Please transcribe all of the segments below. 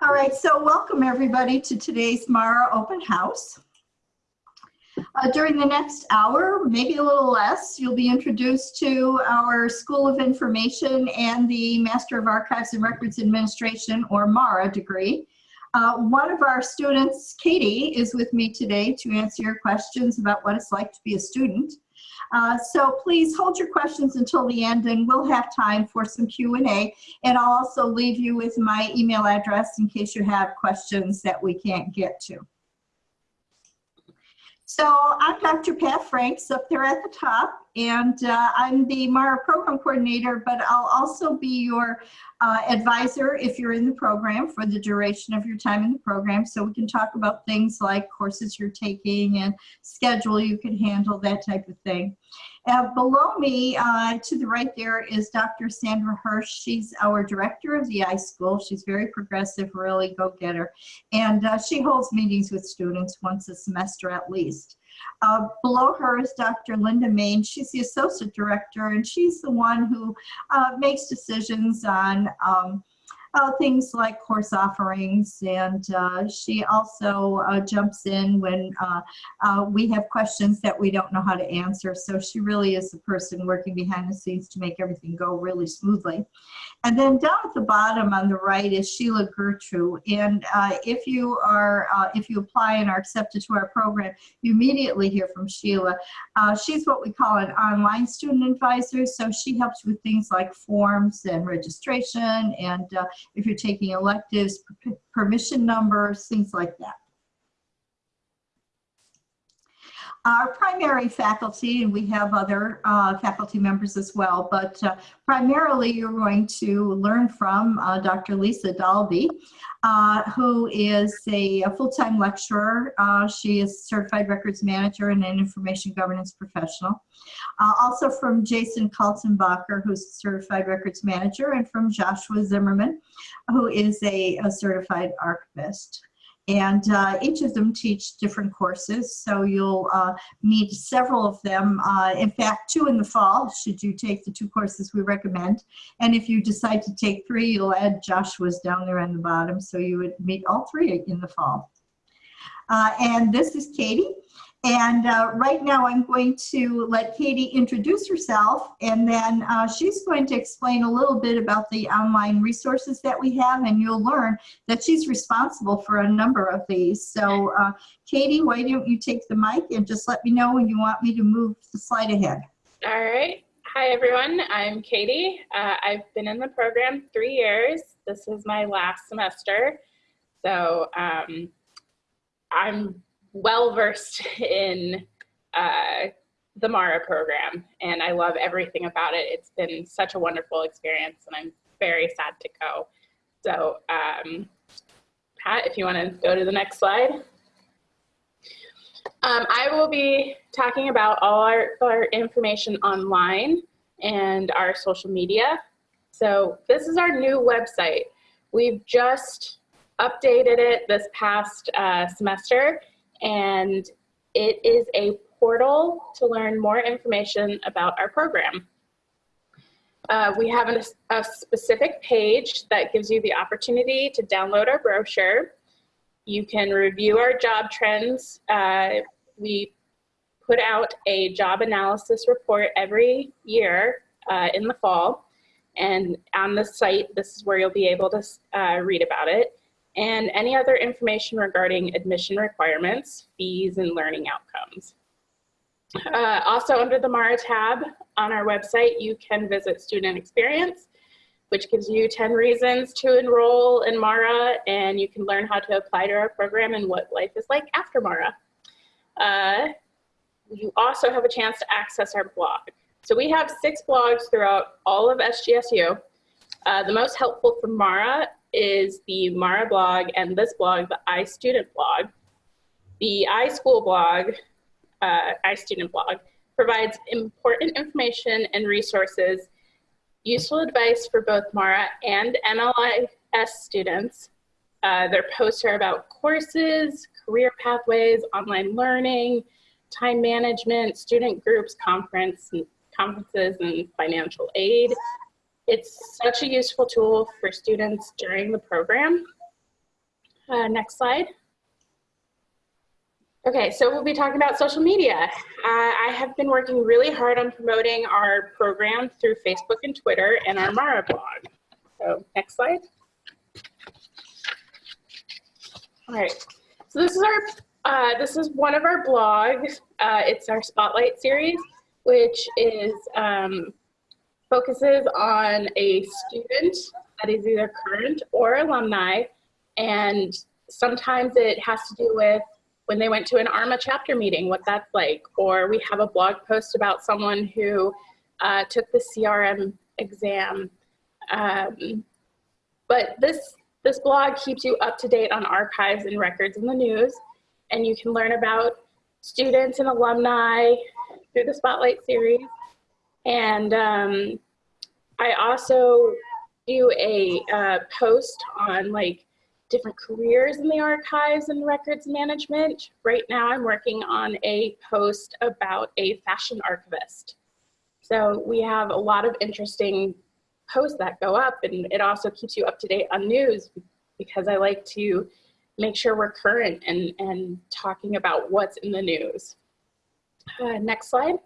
All right, so welcome everybody to today's Mara Open House. Uh, during the next hour, maybe a little less, you'll be introduced to our School of Information and the Master of Archives and Records Administration, or MARA degree. Uh, one of our students, Katie, is with me today to answer your questions about what it's like to be a student. Uh, so please hold your questions until the end and we'll have time for some Q&A. And I'll also leave you with my email address in case you have questions that we can't get to. So I'm Dr. Pat Franks up there at the top, and uh, I'm the MARA program coordinator, but I'll also be your uh, advisor if you're in the program for the duration of your time in the program. So we can talk about things like courses you're taking and schedule you can handle, that type of thing. Uh, below me, uh, to the right there, is Dr. Sandra Hirsch. She's our director of the iSchool. She's very progressive, really go-getter. And uh, she holds meetings with students once a semester at least. Uh, below her is Dr. Linda Main. She's the associate director, and she's the one who uh, makes decisions on um, uh, things like course offerings and uh, she also uh, jumps in when uh, uh, we have questions that we don't know how to answer. So she really is the person working behind the scenes to make everything go really smoothly. And then down at the bottom on the right is Sheila Gertrude. And uh, if you are, if you apply and are accepted to our program, you immediately hear from Sheila. she's what we call an online student advisor. So she helps with things like forms and registration and if you're taking electives, permission numbers, things like that. Our primary faculty, and we have other uh, faculty members as well, but uh, primarily you're going to learn from uh, Dr. Lisa Daly, uh, who is a, a full-time lecturer. Uh, she is certified records manager and an information governance professional. Uh, also from Jason Kaltenbacher, who's a certified records manager, and from Joshua Zimmerman, who is a, a certified archivist and uh, each of them teach different courses. So you'll uh, meet several of them. Uh, in fact, two in the fall, should you take the two courses we recommend. And if you decide to take three, you'll add Joshua's down there on the bottom. So you would meet all three in the fall. Uh, and this is Katie. And uh, right now I'm going to let Katie introduce herself and then uh, she's going to explain a little bit about the online resources that we have and you'll learn that she's responsible for a number of these. So uh, Katie, why don't you take the mic and just let me know when you want me to move the slide ahead. All right. Hi everyone, I'm Katie. Uh, I've been in the program three years. This is my last semester. So um, I'm well versed in uh, the Mara program and I love everything about it. It's been such a wonderful experience and I'm very sad to go. So um, Pat, if you want to go to the next slide. Um, I will be talking about all our, our information online and our social media. So this is our new website. We've just updated it this past uh, semester and it is a portal to learn more information about our program. Uh, we have a, a, specific page that gives you the opportunity to download our brochure. You can review our job trends. Uh, we put out a job analysis report every year uh, in the fall. And on the site, this is where you'll be able to uh, read about it and any other information regarding admission requirements, fees, and learning outcomes. Uh, also under the MARA tab on our website, you can visit student experience, which gives you 10 reasons to enroll in MARA, and you can learn how to apply to our program and what life is like after MARA. Uh, you also have a chance to access our blog. So we have six blogs throughout all of SJSU. Uh, the most helpful for MARA is the Mara blog and this blog, the iStudent blog. The iSchool blog, uh, iStudent blog, provides important information and resources, useful advice for both Mara and MLIS students. Uh, their posts are about courses, career pathways, online learning, time management, student groups, conference, conferences, and financial aid. It's such a useful tool for students during the program. Uh, next slide. Okay, so we'll be talking about social media. Uh, I have been working really hard on promoting our program through Facebook and Twitter and our Mara blog. So next slide. All right, so this is our, uh, this is one of our blogs. Uh, it's our Spotlight series, which is, um, focuses on a student that is either current or alumni. And sometimes it has to do with when they went to an ARMA chapter meeting, what that's like. Or we have a blog post about someone who uh, took the CRM exam. Um, but this, this blog keeps you up to date on archives and records in the news. And you can learn about students and alumni through the Spotlight series. And um, I also do a uh, post on like different careers in the archives and records management. Right now I'm working on a post about a fashion archivist. So we have a lot of interesting posts that go up and it also keeps you up to date on news because I like to make sure we're current and, and talking about what's in the news. Uh, next slide.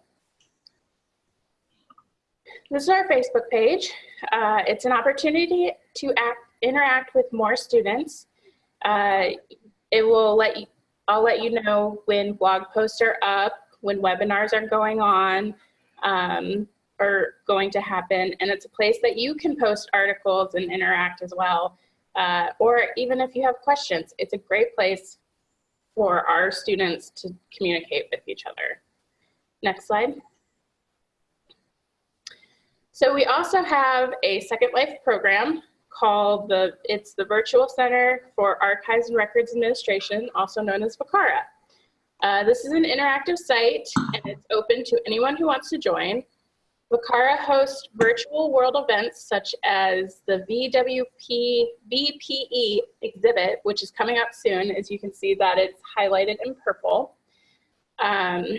This is our Facebook page. Uh, it's an opportunity to act, interact with more students. Uh, it will let you, I'll let you know when blog posts are up, when webinars are going on, um, or going to happen. And it's a place that you can post articles and interact as well. Uh, or even if you have questions, it's a great place for our students to communicate with each other. Next slide. So we also have a Second Life program called the, it's the Virtual Center for Archives and Records Administration, also known as VCARA. Uh, this is an interactive site and it's open to anyone who wants to join. VCARA hosts virtual world events such as the VWP VPE exhibit, which is coming up soon. As you can see that it's highlighted in purple. Um,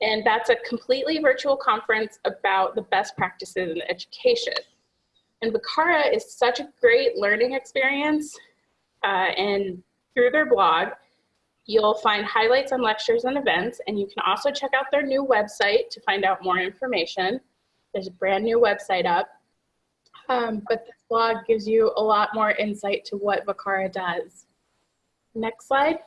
and that's a completely virtual conference about the best practices in education. And VCARA is such a great learning experience. Uh, and through their blog, you'll find highlights on lectures and events. And you can also check out their new website to find out more information. There's a brand new website up. Um, but this blog gives you a lot more insight to what VCARA does. Next slide.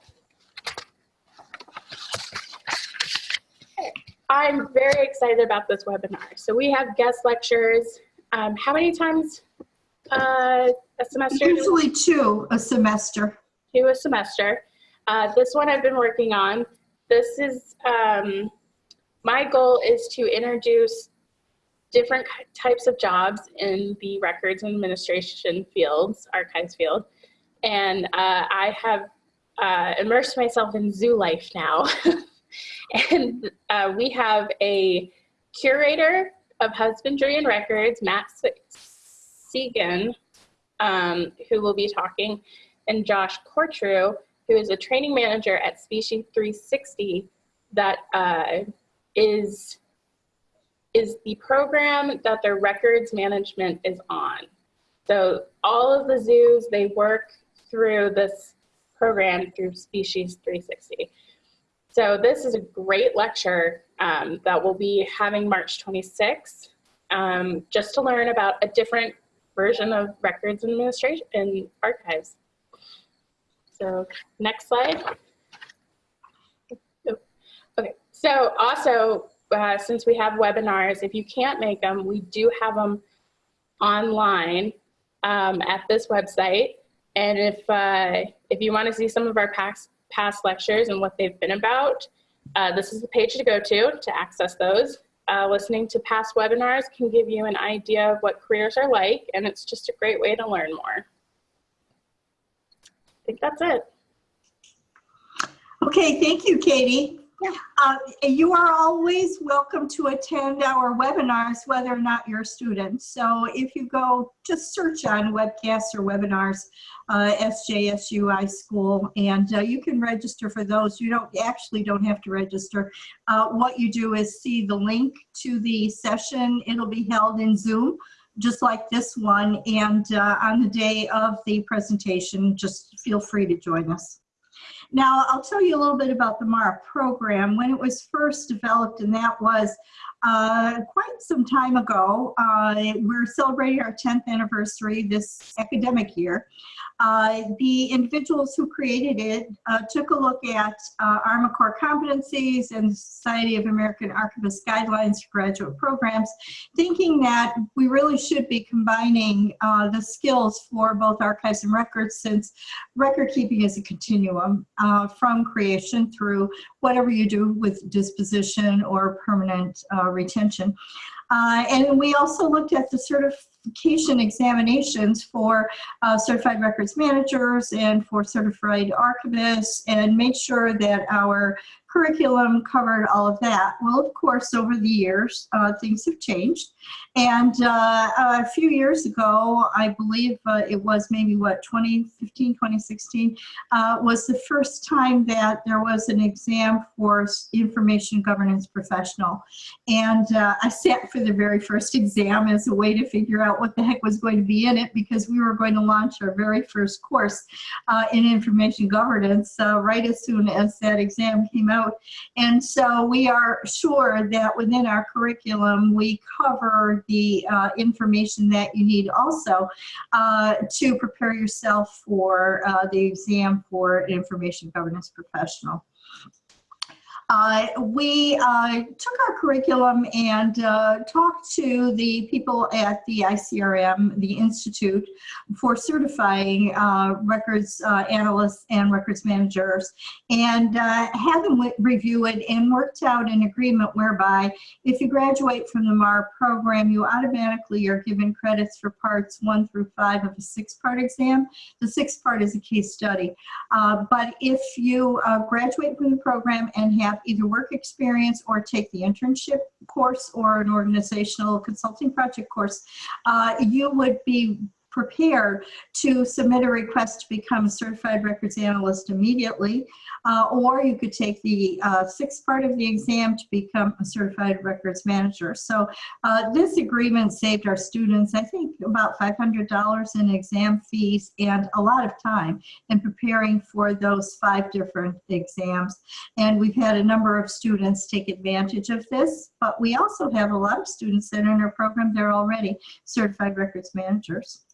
I'm very excited about this webinar. So we have guest lectures. Um, how many times uh, a semester? Usually two a semester. Two a semester. Uh, this one I've been working on. This is, um, my goal is to introduce different types of jobs in the records and administration fields, archives field. And uh, I have uh, immersed myself in zoo life now. and uh, we have a curator of husbandry and records, Matt Segan, um, who will be talking, and Josh Cortrew, who is a training manager at Species 360 that uh, is is the program that their records management is on. So all of the zoos, they work through this program through Species 360. So this is a great lecture um, that we'll be having March 26th, um, just to learn about a different version of records administration and archives. So next slide. Okay, so also, uh, since we have webinars, if you can't make them, we do have them online um, at this website. And if, uh, if you want to see some of our past past lectures and what they've been about, uh, this is the page to go to to access those. Uh, listening to past webinars can give you an idea of what careers are like, and it's just a great way to learn more. I think that's it. Okay, thank you, Katie. Uh, you are always welcome to attend our webinars, whether or not you're a student. So if you go, just search on webcasts or webinars, uh, SJSU iSchool, and uh, you can register for those. You don't actually don't have to register. Uh, what you do is see the link to the session. It'll be held in Zoom. just like this one. And uh, on the day of the presentation, just feel free to join us. Now, I'll tell you a little bit about the MARA program. When it was first developed, and that was uh, quite some time ago, uh, we're celebrating our 10th anniversary this academic year. Uh, the individuals who created it uh, took a look at uh, ARMA core competencies and Society of American Archivists guidelines for graduate programs, thinking that we really should be combining the skills for both archives and records since record keeping is a continuum from creation through whatever you do with disposition or permanent uh, retention. Uh, and we also looked at the certification examinations for uh, certified records managers and for certified archivists and made sure that our curriculum covered all of that. Well, of course, over the years, uh, things have changed. And uh, a few years ago, I believe uh, it was maybe what, 2015, 2016, uh, was the first time that there was an exam for information governance professional. And uh, I sat for the very first exam as a way to figure out what the heck was going to be in it because we were going to launch our very first course uh, in information governance right as soon as that exam came out out. And so we are sure that within our curriculum, we cover the uh, information that you need also uh, to prepare yourself for uh, the exam for information governance professional. Uh, we uh, took our curriculum and uh, talked to the people at the ICRM, the Institute, for certifying uh, records uh, analysts and records managers, and uh, had them review it and worked out an agreement whereby if you graduate from the MAR program, you automatically are given credits for parts one through five of a six-part exam. The sixth part is a case study. but if you graduate from the program and have either work experience or take the internship course or an organizational consulting project course, uh, you would be prepared to submit a request to become a certified records analyst immediately, uh, or you could take the uh, sixth part of the exam to become a certified records manager. So uh, this agreement saved our students, I think, about $500 in exam fees and a lot of time in preparing for those five different exams. And we've had a number of students take advantage of this, but we also have a lot of students that are in our program, they're already certified records managers.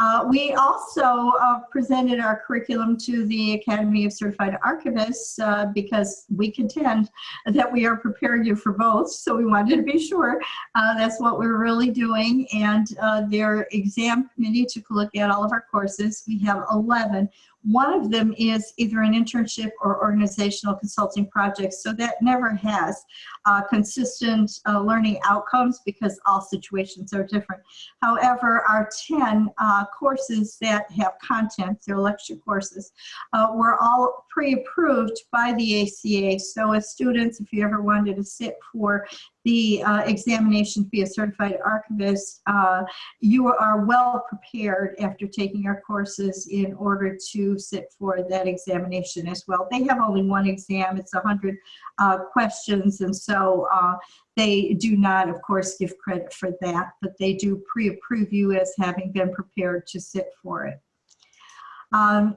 Uh, we also uh, presented our curriculum to the Academy of Certified Archivists uh, because we contend that we are preparing you for both. So we wanted to be sure uh, that's what we are really doing. And uh, their exam committee took a look at all of our courses. We have 11 one of them is either an internship or organizational consulting project. So that never has uh, consistent uh, learning outcomes because all situations are different. However, our 10 uh, courses that have content, they're lecture courses, uh, were all pre-approved by the ACA. So as students, if you ever wanted to sit for the uh, examination to be a certified archivist, uh, you are well prepared after taking our courses in order to sit for that examination as well. They have only one exam, it's 100 uh, questions, and so uh, they do not, of course, give credit for that, but they do pre-approve you as having been prepared to sit for it. Um,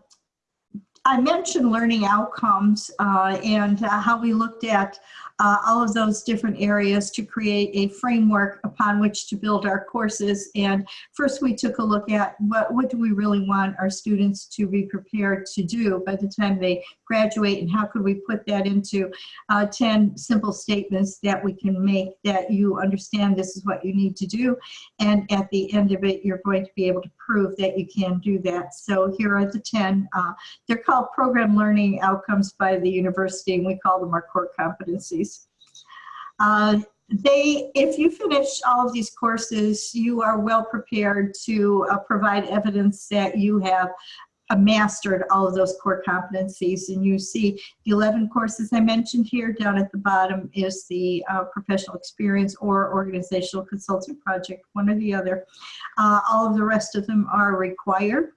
I mentioned learning outcomes uh, and uh, how we looked at uh, all of those different areas to create a framework upon which to build our courses. And first we took a look at what, what do we really want our students to be prepared to do by the time they graduate and how could we put that into uh, 10 simple statements that we can make that you understand this is what you need to do. And at the end of it, you're going to be able to prove that you can do that. So here are the 10. Uh, they're called program learning outcomes by the university and we call them our core competencies. Uh, they, if you finish all of these courses, you are well prepared to uh, provide evidence that you have mastered all of those core competencies. And you see the 11 courses I mentioned here down at the bottom is the uh, professional experience or organizational consulting project, one or the other. Uh, all of the rest of them are required.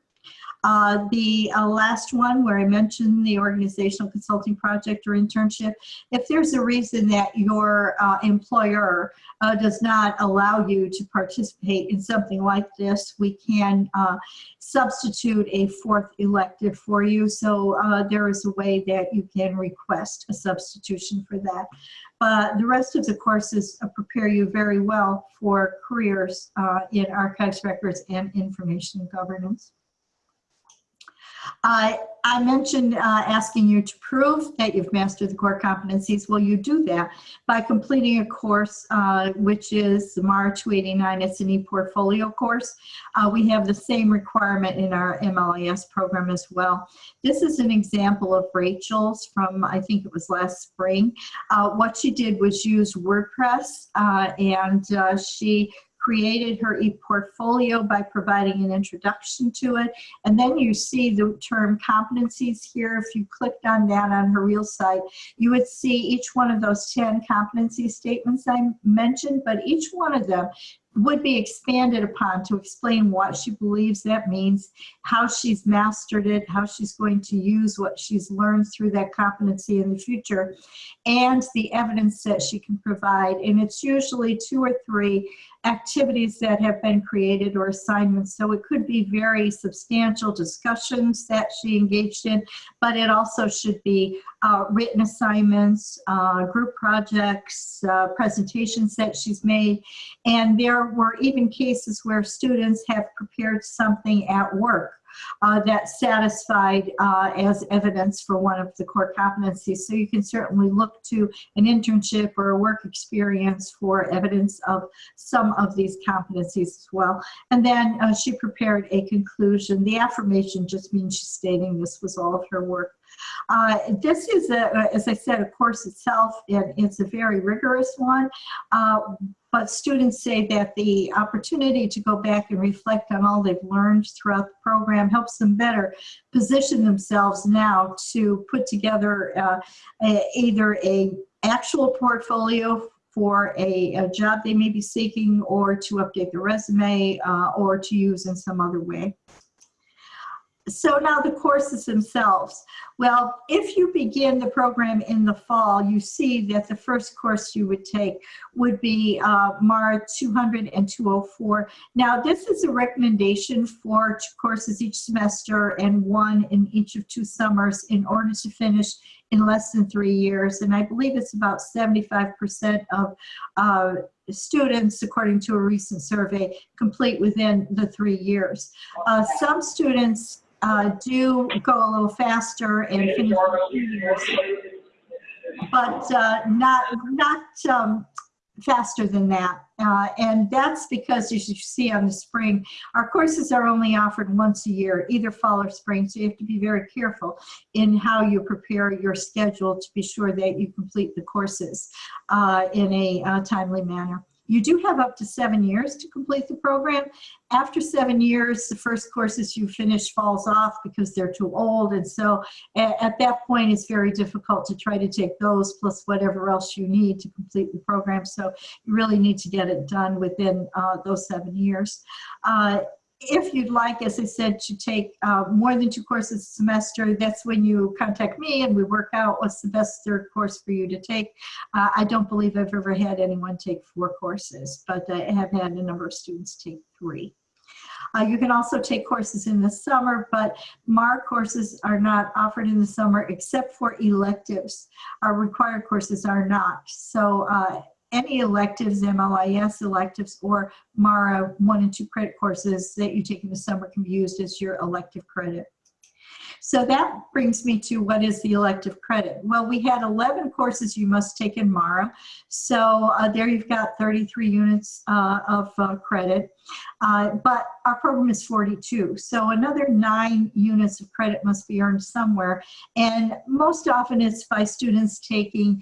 Uh, the uh, last one where I mentioned the organizational consulting project or internship, if there's a reason that your uh, employer uh, does not allow you to participate in something like this, we can uh, substitute a fourth elective for you. So uh, there is a way that you can request a substitution for that. But the rest of the courses prepare you very well for careers in archives, records, and information governance. I I mentioned uh, asking you to prove that you've mastered the core competencies. Well, you do that by completing a course, uh, which is MAR 289. It's an e-portfolio course. Uh, we have the same requirement in our MLIS program as well. This is an example of Rachel's from, I think it was last spring. Uh, what she did was use WordPress uh, and uh, she created her e-portfolio by providing an introduction to it. And then you see the term competencies here. If you clicked on that on her real site, you would see each one of those 10 competency statements I mentioned, but each one of them would be expanded upon to explain what she believes that means, how she's mastered it, how she's going to use what she's learned through that competency in the future, and the evidence that she can provide. And it's usually two or three activities that have been created or assignments. So it could be very substantial discussions that she engaged in, but it also should be uh, written assignments, uh, group projects, uh, presentations that she's made. And there were even cases where students have prepared something at work uh, that satisfied uh, as evidence for one of the core competencies. So you can certainly look to an internship or a work experience for evidence of some of these competencies as well. And then uh, she prepared a conclusion. The affirmation just means she's stating this was all of her work. Uh, this is, a, as I said, a course itself, and it's a very rigorous one. Uh, but students say that the opportunity to go back and reflect on all they've learned throughout the program helps them better position themselves now to put together uh, a, either a actual portfolio for a, a, job they may be seeking or to update their resume uh, or to use in some other way so now the courses themselves. Well, if you begin the program in the fall, you see that the first course you would take would be uh, MAR 200 and 204. Now, this is a recommendation for two courses each semester and one in each of two summers in order to finish in less than three years. And I believe it's about 75% of uh, students, according to a recent survey, complete within the three years. Uh, some students uh, do go a little faster and finish in two years, but uh, not not um, faster than that. Uh, and that's because, as you see on the spring, our courses are only offered once a year, either fall or spring. So you have to be very careful in how you prepare your schedule to be sure that you complete the courses uh, in a uh, timely manner. You do have up to seven years to complete the program. After seven years, the first courses you finish falls off because they're too old. And so at, at, that point, it's very difficult to try to take those plus whatever else you need to complete the program. So you really need to get it done within uh, those seven years. Uh, if you'd like, as I said, to take uh, more than two courses a semester, that's when you contact me and we work out what's the best third course for you to take. Uh, I don't believe I've ever had anyone take four courses, but I have had a number of students take three. Uh, you can also take courses in the summer, but MAR courses are not offered in the summer except for electives. Our required courses are not. So uh, any electives, MLIS electives, or MARA one and two credit courses that you take in the summer can be used as your elective credit. So that brings me to what is the elective credit? Well, we had 11 courses you must take in MARA. So uh, there you've got 33 units uh, of uh, credit, uh, but our program is 42. So another nine units of credit must be earned somewhere. And most often it's by students taking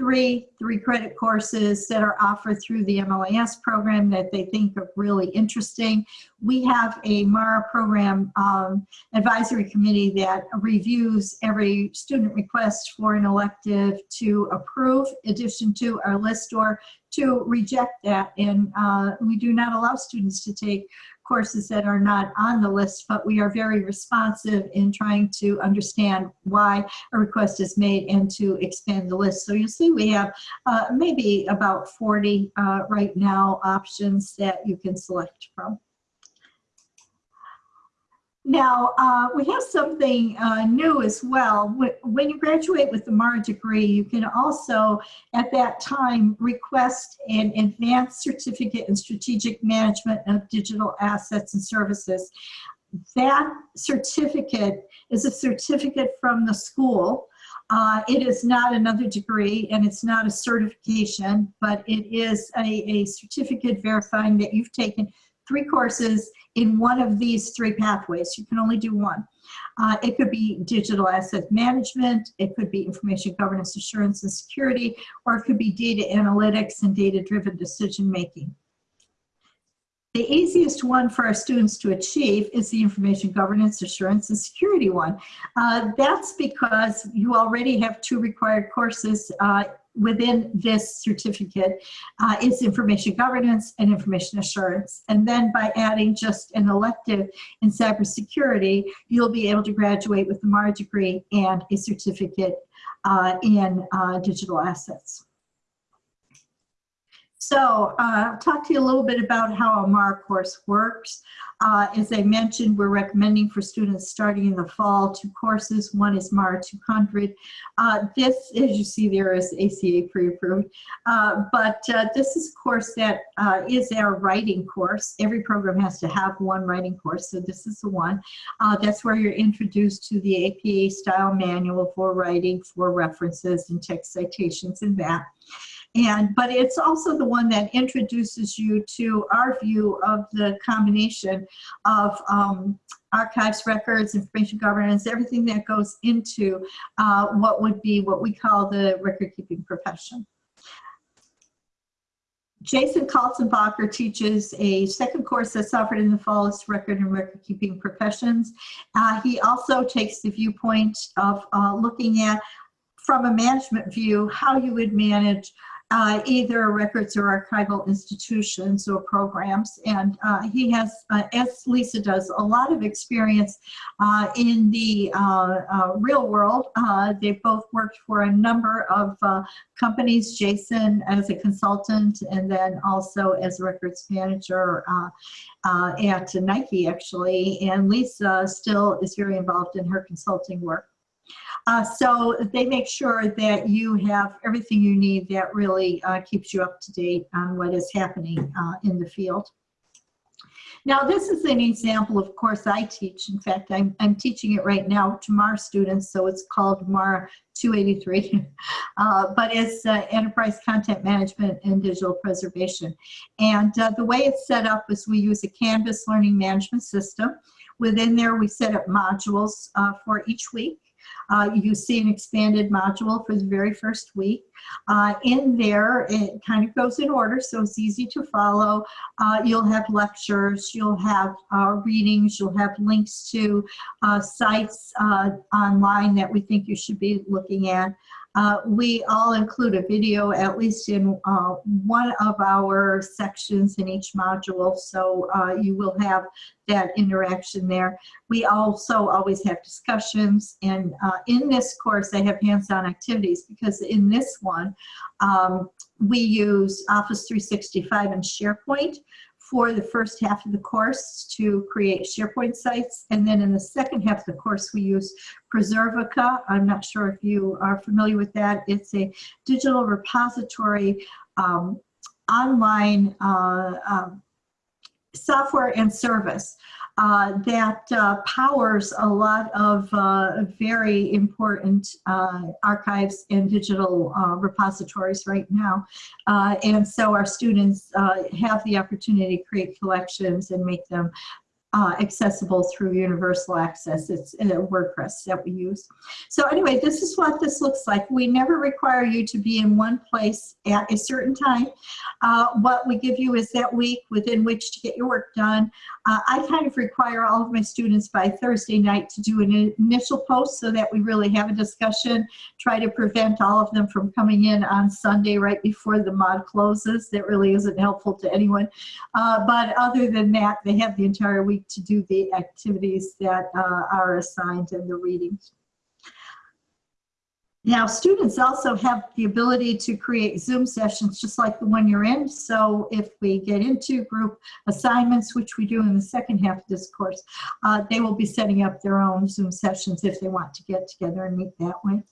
three three credit courses that are offered through the MLIS program that they think are really interesting. We have a MARA program um, advisory committee that reviews every student request for an elective to approve addition to our list or to reject that. And uh, we do not allow students to take courses that are not on the list, but we are very responsive in trying to understand why a request is made and to expand the list. So you see we have uh, maybe about 40 uh, right now options that you can select from. Now, uh, we have something uh, new as well. When you graduate with the MARA degree, you can also, at that time, request an advanced certificate in strategic management of digital assets and services. That certificate is a certificate from the school. Uh, It is not another degree and it's not a certification, but it is a, a certificate verifying that you've taken three courses in one of these three pathways. You can only do one. Uh, it could be digital asset management, it could be information governance assurance and security, or it could be data analytics and data-driven decision making. The easiest one for our students to achieve is the information governance assurance and security one. Uh, that's because you already have two required courses uh, within this certificate uh, is information governance and information assurance. And then by adding just an elective in cybersecurity, you'll be able to graduate with a MARA degree and a certificate uh, in uh, digital assets. So uh, talk to you a little bit about how a MAR course works. Uh, as I mentioned, we're recommending for students starting in the fall two courses. One is MAR 200. Uh, this, as you see there, is ACA pre-approved. Uh, but uh, this is a course that uh, is our writing course. Every program has to have one writing course, so this is the one. That's where you're introduced to the APA style manual for writing, for references and text citations and that. And, but it's also the one that introduces you to our view of the combination of um, archives, records, information governance, everything that goes into uh, what would be what we call the record keeping profession. Jason Kaltenbacher teaches a second course that's offered in the fall is record and record keeping professions. Uh, he also takes the viewpoint of uh, looking at from a management view how you would manage uh, either records or archival institutions or programs. And uh, he has, uh, as Lisa does, a lot of experience uh, in the uh, uh, real world. they've both worked for a number of companies, Jason as a consultant and then also as records manager at Nike actually. And Lisa still is very involved in her consulting work. Uh, so they make sure that you have everything you need that really uh, keeps you up to date on what is happening uh, in the field. Now, this is an example of course I teach. In fact, I'm, I'm teaching it right now to MARA students, so it's called MARA 283, uh, but it's uh, Enterprise Content Management and Digital Preservation. And uh, the way it's set up is we use a Canvas learning management system. Within there, we set up modules uh, for each week. Uh, you see an expanded module for the very first week. Uh, in there, it kind of goes in order, so it's easy to follow. Uh, you'll have lectures, you'll have uh, readings, you'll have links to uh, sites uh, online that we think you should be looking at. Uh, we all include a video at least in uh, one of our sections in each module, so uh, you will have that interaction there. We also always have discussions, and uh, in this course I have hands-on activities because in this one um, we use Office 365 and SharePoint for the first half of the course to create SharePoint sites. And then in the second half of the course, we use Preservica. I'm not sure if you are familiar with that. It's a digital repository um, online uh, uh, software and service uh, that uh, powers a lot of uh, very important uh, archives and digital uh, repositories right now. Uh, and so our students have the opportunity to create collections and make them uh, accessible through universal access. It's uh, WordPress that we use. So anyway, this is what this looks like. We never require you to be in one place at a certain time. Uh, what we give you is that week within which to get your work done. Uh, I kind of require all of my students by Thursday night to do an initial post so that we really have a discussion, try to prevent all of them from coming in on Sunday right before the mod closes. That really isn't helpful to anyone. Uh, but other than that, they have the entire week to do the activities that uh, are assigned in the readings. Now, students also have the ability to create Zoom sessions just like the one you're in. So if we get into group assignments, which we do in the second half of this course, uh, they will be setting up their own Zoom sessions if they want to get together and meet that way.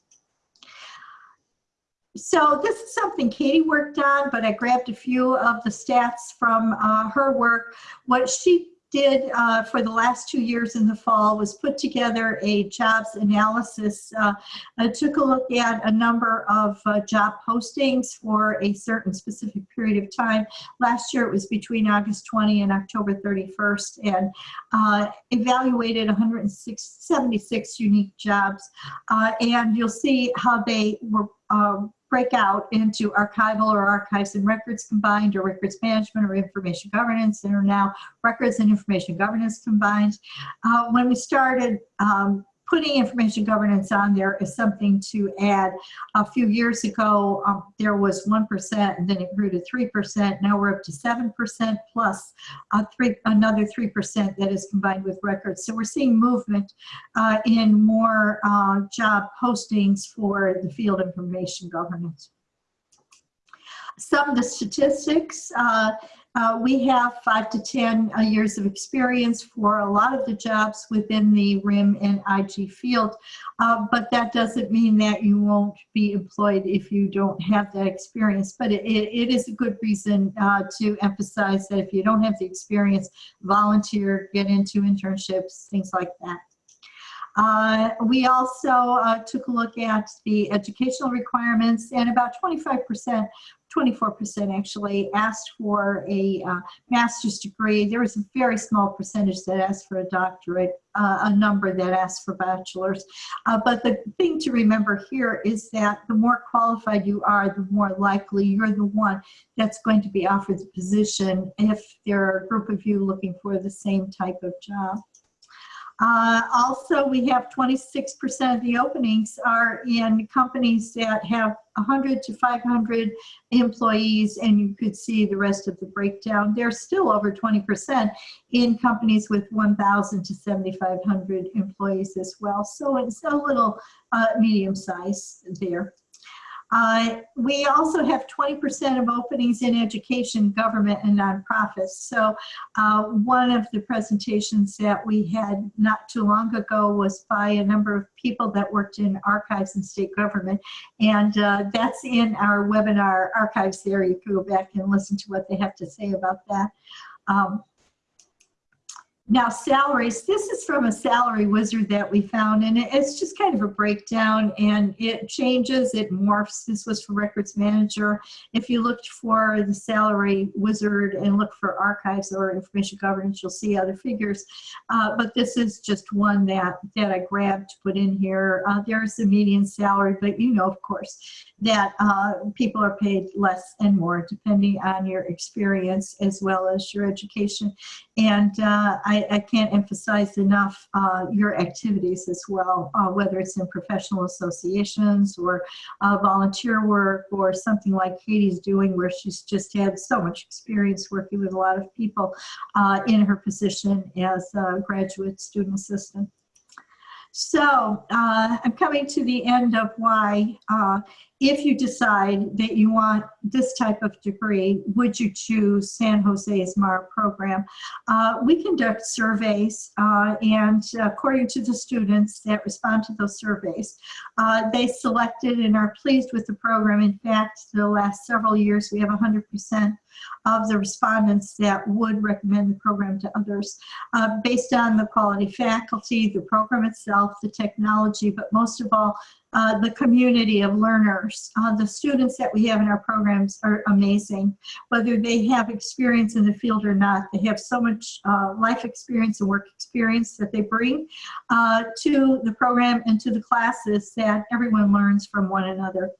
So this is something Katie worked on, but I grabbed a few of the stats from uh, her work. What she did uh, for the last two years in the fall was put together a jobs analysis. Uh, I took a look at a number of uh, job postings for a certain specific period of time. Last year it was between August 20 and October 31st and uh, evaluated 176 unique jobs. Uh, and you'll see how they were um, break out into archival or archives and records combined or records management or information governance and are now records and information governance combined. Uh, when we started um, putting information governance on there is something to add. A few years ago, um, there was 1% and then it grew to 3%. Now we're up to 7% plus uh, three, another 3% that is combined with records. So we're seeing movement uh, in more uh, job postings for the field information governance. Some of the statistics, uh, we have five to 10 uh, years of experience for a lot of the jobs within the RIM and IG field, uh, but that doesn't mean that you won't be employed if you don't have that experience. But it, it is a good reason uh, to emphasize that if you don't have the experience, volunteer, get into internships, things like that. Uh, we also uh, took a look at the educational requirements and about 25% 24% actually asked for a uh, master's degree. There was a very small percentage that asked for a doctorate, uh, a number that asked for bachelor's. Uh, but the thing to remember here is that the more qualified you are, the more likely you're the one that's going to be offered the position if there are a group of you looking for the same type of job. Uh, also, we have 26% of the openings are in companies that have 100 to 500 employees, and you could see the rest of the breakdown. There's still over 20% in companies with 1,000 to 7,500 employees as well. So it's a little uh, medium size there. Uh, we also have 20% of openings in education, government, and nonprofits. So uh, one of the presentations that we had not too long ago was by a number of people that worked in archives and state government. And uh, that's in our webinar archives there. You can go back and listen to what they have to say about that. Um, now salaries, this is from a salary wizard that we found and it's just kind of a breakdown and it changes, it morphs. This was for records manager. If you looked for the salary wizard and look for archives or information governance, you'll see other figures. Uh, but this is just one that, that I grabbed to put in here. Uh, there's the median salary, but you know, of course, that uh, people are paid less and more depending on your experience as well as your education. And uh, I, I, can't emphasize enough uh, your activities as well, uh, whether it's in professional associations or uh, volunteer work or something like Katie's doing where she's just had so much experience working with a lot of people uh, in her position as a graduate student assistant. So uh, I'm coming to the end of why if you decide that you want this type of degree, would you choose San Jose's MAR program? Uh, we conduct surveys uh, and according to the students that respond to those surveys, uh, they selected and are pleased with the program. In fact, the last several years we have 100% of the respondents that would recommend the program to others uh, based on the quality faculty, the program itself, the technology, but most of all, uh, the community of learners. Uh, the students that we have in our programs are amazing. Whether they have experience in the field or not, they have so much uh, life experience and work experience that they bring uh, to the program and to the classes that everyone learns from one another.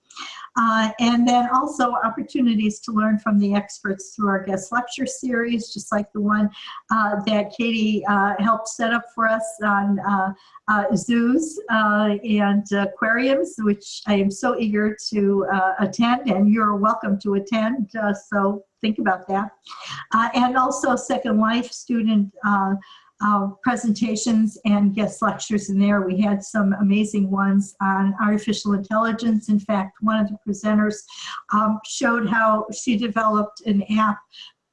Uh, and then also opportunities to learn from the experts through our guest lecture series, just like the one uh, that Katie uh, helped set up for us on uh, uh, zoos uh, and aquariums, which I am so eager to attend, and you're welcome to attend. so think about that. and also Second Life student uh, presentations and guest lectures in there. We had some amazing ones on artificial intelligence. In fact, one of the presenters um, showed how she developed an app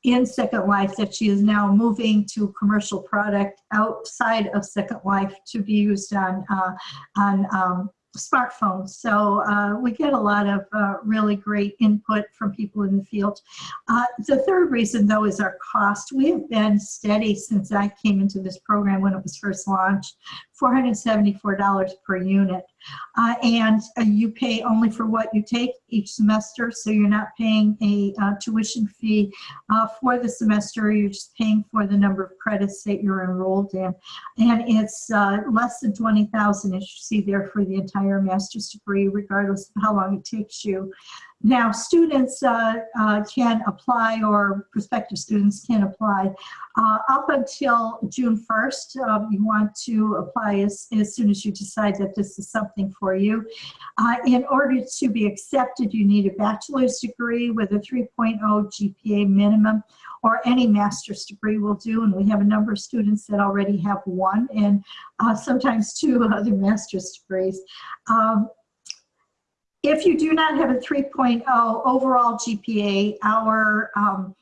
in Second Life that she is now moving to commercial product outside of Second Life to be used on, uh, on um, smartphones. So uh, we get a lot of uh, really great input from people in the field. Uh, the third reason though is our cost. We have been steady since I came into this program when it was first launched, $474 per unit. Uh, and uh, you pay only for what you take each semester, so you're not paying a uh, tuition fee uh, for the semester, you're just paying for the number of credits that you're enrolled in. And it's uh, less than 20,000 as you see there for the entire master's degree, regardless of how long it takes you. Now, students uh, uh, can apply, or prospective students can apply uh, up until June 1st. Um, you want to apply as, as soon as you decide that this is something for you. Uh, in order to be accepted, you need a bachelor's degree with a 3.0 GPA minimum, or any master's degree will do. And we have a number of students that already have one, and uh, sometimes two other master's degrees. Um, if you do not have a 3.0 overall GPA, our um,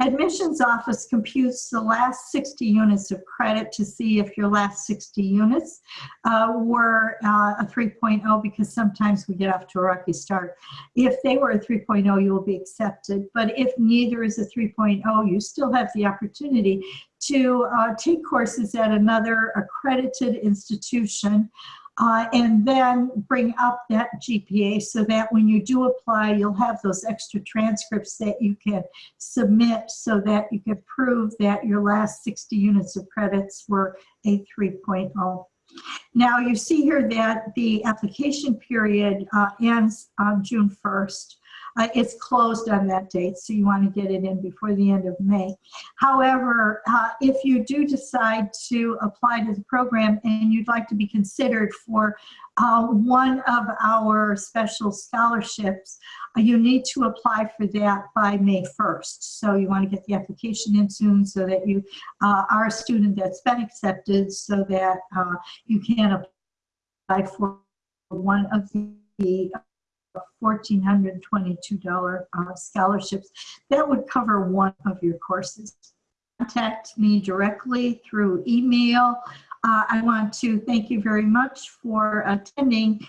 admissions office computes the last 60 units of credit to see if your last 60 units uh, were uh, a 3.0 because sometimes we get off to a rocky start. If they were a 3.0, you will be accepted. But if neither is a 3.0, you still have the opportunity to uh, take courses at another accredited institution uh, and then bring up that GPA so that when you do apply, you'll have those extra transcripts that you can submit so that you can prove that your last 60 units of credits were a 3.0. Now you see here that the application period uh, ends on June 1st. Uh, it's closed on that date, so you want to get it in before the end of May. However, uh, if you do decide to apply to the program and you'd like to be considered for uh, one of our special scholarships, uh, you need to apply for that by May 1st. So you want to get the application in soon so that you uh, are a student that's been accepted so that uh, you can apply for one of the $1,422 uh, scholarships. That would cover one of your courses. Contact me directly through email. Uh, I want to thank you very much for attending